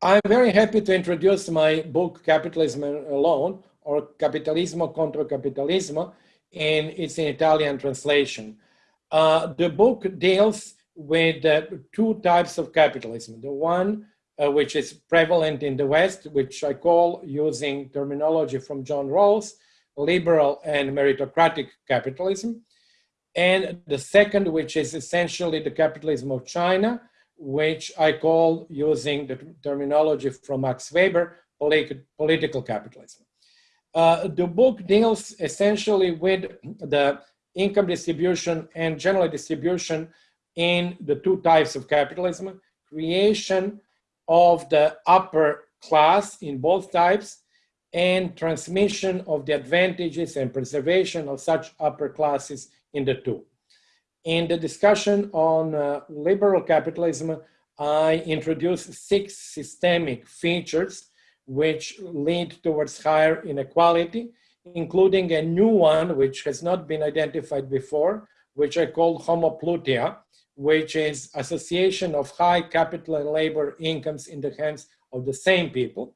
I'm very happy to introduce my book, Capitalism Alone, or Capitalismo contro Capitalismo, and it's Italian translation. Uh, the book deals with uh, two types of capitalism. The one uh, which is prevalent in the West, which I call, using terminology from John Rawls, liberal and meritocratic capitalism. And the second, which is essentially the capitalism of China, which I call, using the terminology from Max Weber, polit political capitalism. Uh, the book deals essentially with the income distribution and general distribution in the two types of capitalism, creation of the upper class in both types and transmission of the advantages and preservation of such upper classes in the two. In the discussion on uh, liberal capitalism, I introduced six systemic features which lead towards higher inequality, including a new one which has not been identified before, which I call homoplutia, which is association of high capital and labor incomes in the hands of the same people.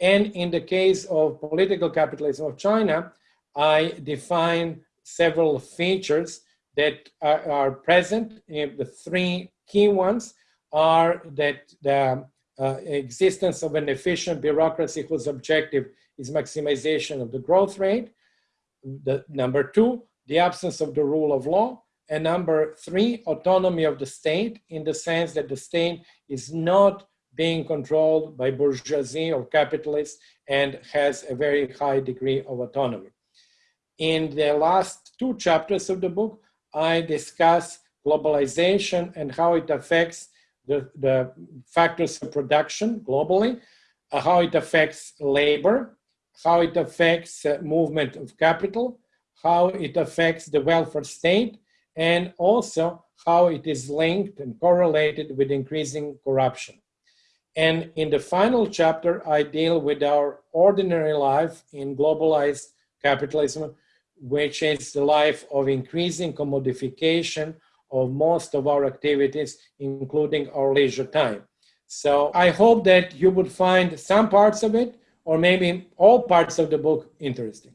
And in the case of political capitalism of China, I define several features that are, are present. The three key ones are that the uh, existence of an efficient bureaucracy whose objective is maximization of the growth rate. The, number two, the absence of the rule of law. And number three, autonomy of the state in the sense that the state is not being controlled by bourgeoisie or capitalists and has a very high degree of autonomy. In the last two chapters of the book, I discuss globalization and how it affects the, the factors of production globally, uh, how it affects labor, how it affects uh, movement of capital, how it affects the welfare state, and also how it is linked and correlated with increasing corruption. And in the final chapter, I deal with our ordinary life in globalized capitalism, which is the life of increasing commodification of most of our activities, including our leisure time. So I hope that you would find some parts of it, or maybe all parts of the book interesting.